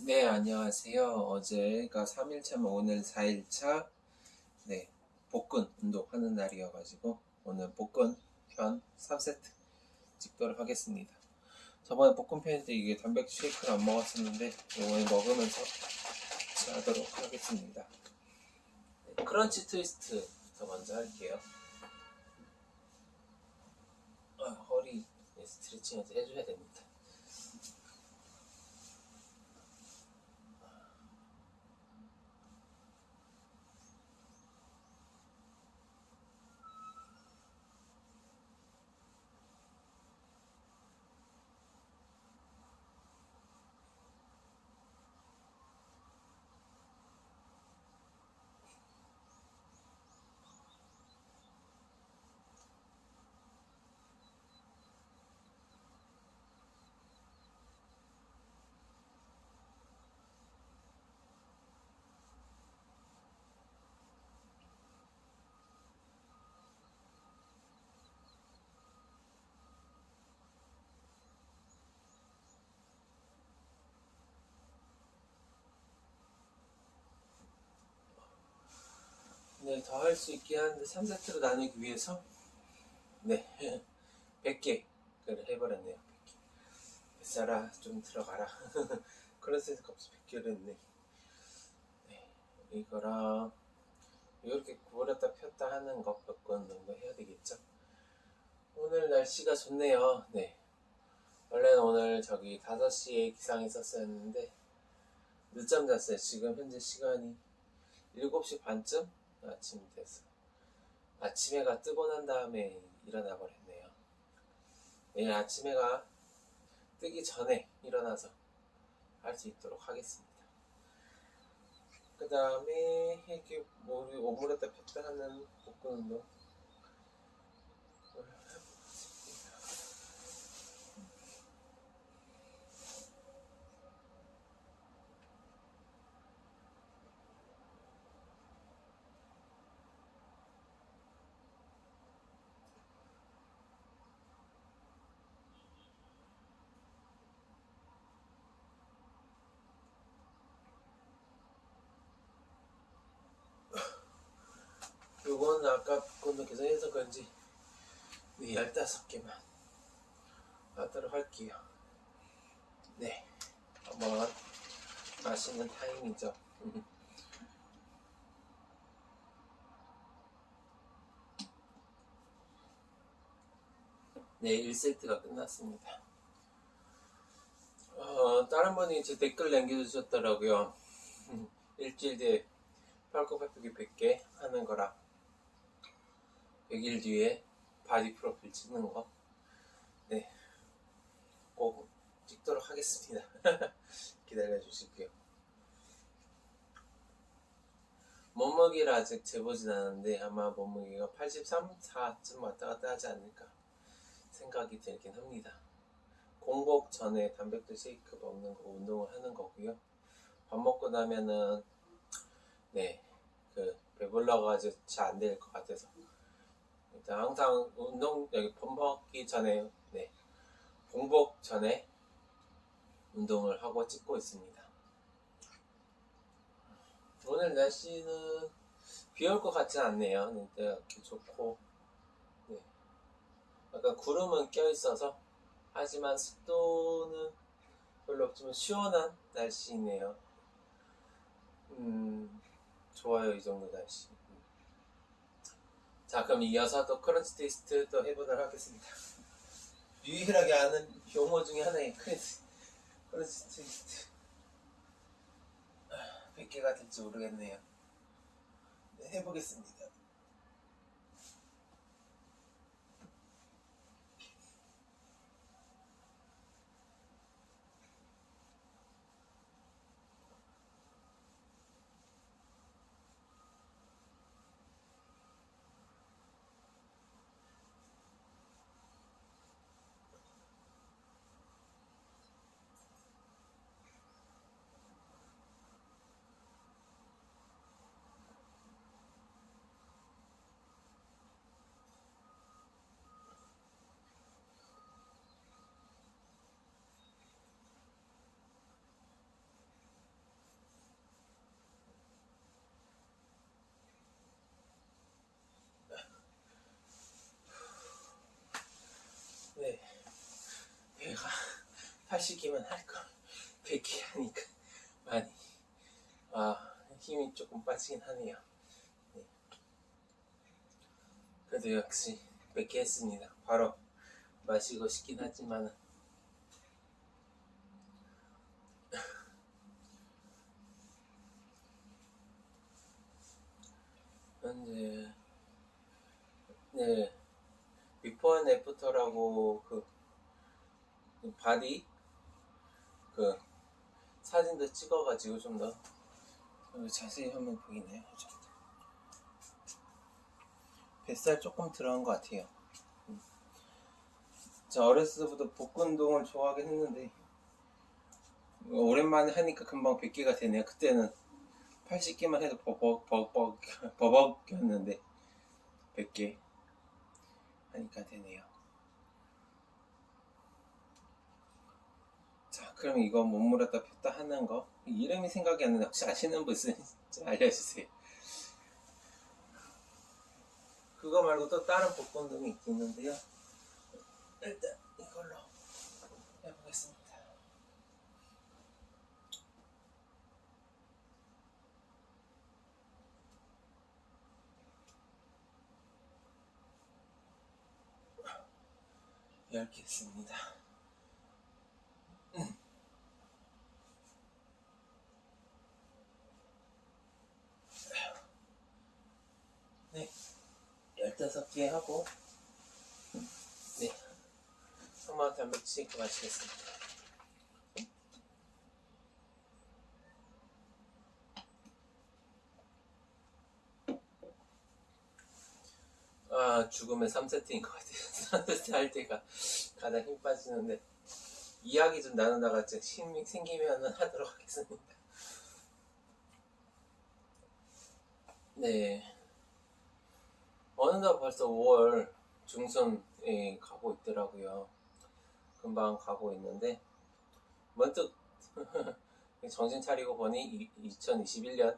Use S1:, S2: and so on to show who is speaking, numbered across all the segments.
S1: 네, 안녕하세요. 어제가 3일차면 오늘 4일차, 네, 복근 운동하는 날이어가지고, 오늘 복근 편 3세트 찍도록 하겠습니다. 저번에 복근 편때 이게 단백질 쉐이크를 안 먹었었는데, 이번에 먹으면서 하도록 하겠습니다. 네, 크런치 트위스트부터 먼저 할게요. 아, 허리 스트레칭을 해줘야 됩니다. 네, 더 할 수 있긴 한데 3세트로 나누기 위해서 네, 100개를 해버렸네요. 100개. 뱃살아, 좀 들어가라. 그런 생각 없이 100개를 했네. 네, 이거랑 이렇게 구부렸다 폈다 하는 것몇건 정도 해야 되겠죠? 오늘 날씨가 좋네요. 네. 원래는 오늘 저기 5시에 기상이 있었었는데 늦잠 잤어요. 지금 현재 시간이 7시 반쯤 아침 돼서 아침 해가 뜨고 난 다음에 일어나 버렸네요. 내일 아침 해가 뜨기 전에 일어나서 할 수 있도록 하겠습니다. 그 다음에 이렇게 머리 오므렸다 폈다 하는 복근 운동 요건 아까 거는 계산해서 그런지 네, 15개만 하도록 할게요. 네, 한번 맛있는 타임이죠. 네, 1세트가 끝났습니다. 어, 다른 분이 제 댓글 남겨주셨더라고요. 일주일 뒤에 팔굽 펴기 100개 하는 거라 100일 뒤에 body profile 찍는 거. 네. 꼭 찍도록 하겠습니다. 기다려 주시고요. 몸무게를 아직 재보진 않았는데 아마 몸무게가 83, 4쯤 왔다 갔다 하지 않을까 생각이 들긴 합니다. 공복 전에 단백질 쉐이크 먹는 거 운동을 하는 거고요. 밥 먹고 나면은 네, 그 배불러가지고 잘 안 될 것 같아서 항상 운동 여기 밥 먹기 전에 네, 공복 전에 운동을 하고 찍고 있습니다. 오늘 날씨는 비 올 것 같진 않네요. 네, 이렇게 좋고 네. 약간 구름은 껴 있어서 하지만 습도는 별로 없지만 시원한 날씨네요. 음, 좋아요 이 정도 날씨. 자 그럼 이어서 또 crunch test 또 해보도록 하겠습니다. 유일하게 아는 용어 중에 하나의 crunch crunch test. 100개가 될지 모르겠네요. 네, 해보겠습니다. 80개만 할걸. 100개 하니까. 많이. 아 힘이 조금 빠지긴 하네요. 네. 그래도 역시 100개 했습니다. 바로 마시고 싶긴 하지만 현재 네. before and after라고 그, 그 body 그 사진도 찍어가지고 좀 더 자세히 한번 보이네요. 좀. 뱃살 조금 들어간 것 같아요. 음. 저 어렸을 때부터 복근 운동을 좋아하긴 했는데 오랜만에 하니까 금방 100개가 되네요. 그때는 80개만 해도 버벅 버벅 버벅이었는데 100개 하니까 되네요. 자, 그럼 이거 몸물었다 폈다 하는 거 이름이 생각이 안 나는데 혹시 아시는 분 있으면 좀 알려주세요. 그거 말고 또 다른 운동이 있겠는데요. 일단 이걸로 해보겠습니다. 열개 했습니다. 네, 열다섯 개 하고, 네, 한번 단백질 마치겠습니다. 아, 죽음의 3세트인 것 같아요. 3세트 할 때가 가장 힘 빠지는데, 이야기 좀 나누다가 힘이 생기면 하도록 하겠습니다. 네. 어느덧 벌써 5월 중순에 가고 있더라고요. 금방 가고 있는데, 문득 정신 차리고 보니 2021년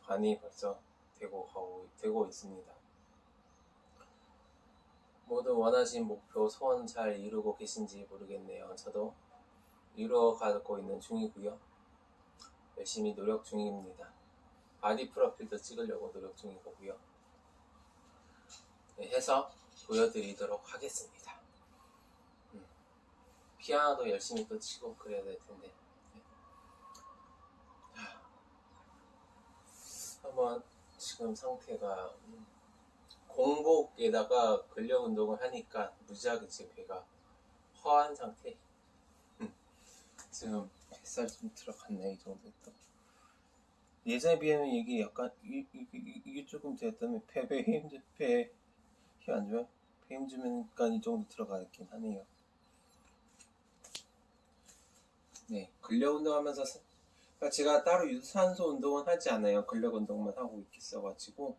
S1: 반이 벌써 되고 가고 되고 있습니다. 모두 원하신 목표 소원 잘 이루고 계신지 모르겠네요. 저도 이루어가고 있는 중이고요. 열심히 노력 중입니다. body profile도 찍으려고 노력 중이고요. 네, 해서 보여드리도록 하겠습니다. 음, 피아노도 열심히 또 치고 그래야 될 텐데. 네. 하, 한번 지금 상태가 음, 공복에다가 근력 운동을 하니까 무지하게 지금 배가 허한 상태. 지금 뱃살 좀 들어갔네 이 정도 또. 예전에 비하면 이게 약간 이, 이, 이, 이게 조금 되었다면 배배 힘, 배 힘안? 배힘 주면까 이 정도 들어가긴 하네요. 네, 근력 운동하면서 사- 그러니까 제가 따로 유산소 운동은 하지 않아요. 근력 운동만 하고 있어가지고.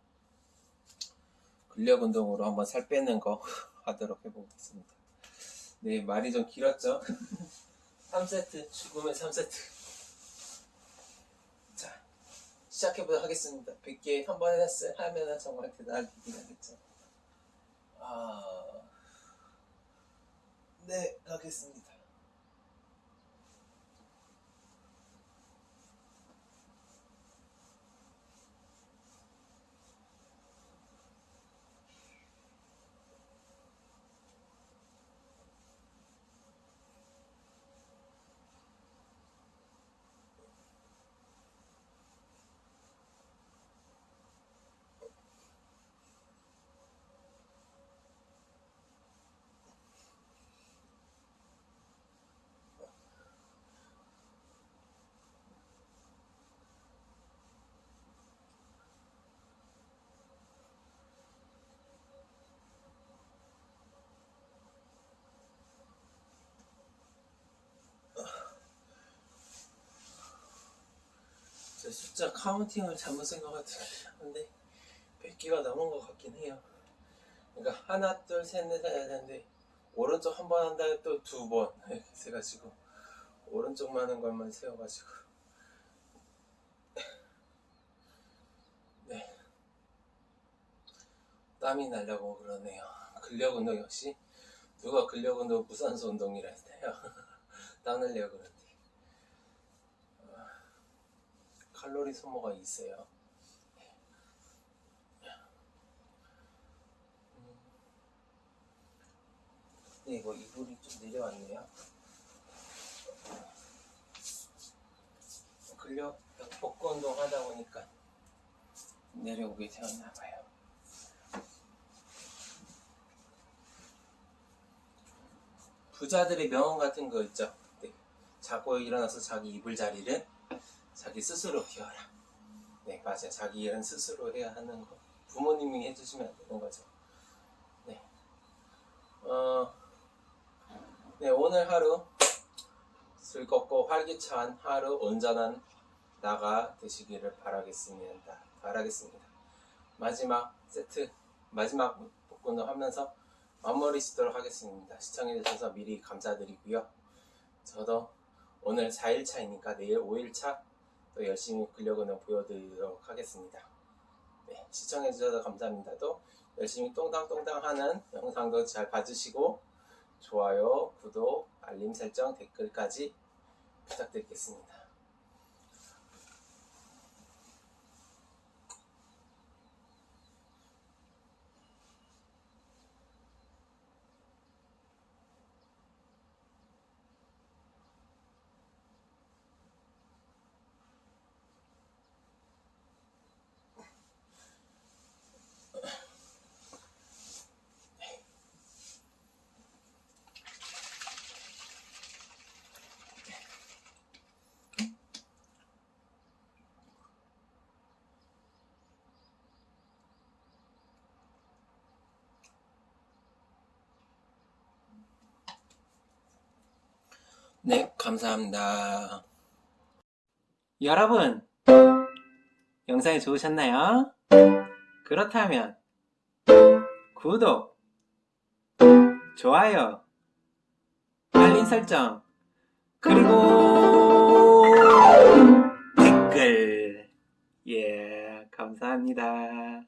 S1: 근력 운동으로 한번 살 빼는 거 하도록 해보겠습니다. 네, 말이 좀 길었죠? 3세트, 죽음의 3세트. 자, 시작해보도록 하겠습니다. 100개 한번 했어요. 하면은 정말 대단하긴 하겠죠. 아, 네, 가겠습니다. 숫자 카운팅을 잘못 생각하는데 100개가 넘은 것 같긴 해요. 그러니까 하나, 둘, 셋, 넷 해야 되는데 오른쪽 한 번 한 다음에 또 두 번 이렇게 해가지고 오른쪽만 하는 것만 세워가지고 네 땀이 나려고 그러네요. 근력 운동 역시 누가 근력 운동 무산소 운동이라 했대요. 나누려고 그러는데 아, 칼로리 소모가 있어요. 음. 네, 이거 이불이 좀 내려왔네요. 근력 복구 운동 하다 보니까 내려오게 되었나 봐요. 부자들의 명언 같은 거 있죠. 네. 자고 일어나서 자기 이불 자리를 자기 스스로 비워라. 네, 맞아요. 자기 일은 스스로 해야 하는 거. 부모님이 해주시면 안 되는 거죠. 네. 어, 네, 오늘 하루 즐겁고 활기찬 하루 온전한 나가 되시기를 바라겠습니다. 바라겠습니다. 마지막 세트, 마지막 복근을 하면서 마무리 짓도록 하겠습니다. 시청해주셔서 미리 감사드리고요. 저도 오늘 4일차이니까 내일 5일차 또 열심히 근력운동 보여드리도록 하겠습니다. 네, 시청해주셔서 감사합니다. 또 열심히 똥당똥당 하는 영상도 잘 봐주시고 좋아요, 구독, 알림 설정, 댓글까지 부탁드리겠습니다. 네, 감사합니다. 여러분, 영상이 좋으셨나요? 그렇다면, 구독, 좋아요, 알림 설정, 그리고 댓글. 예, 감사합니다.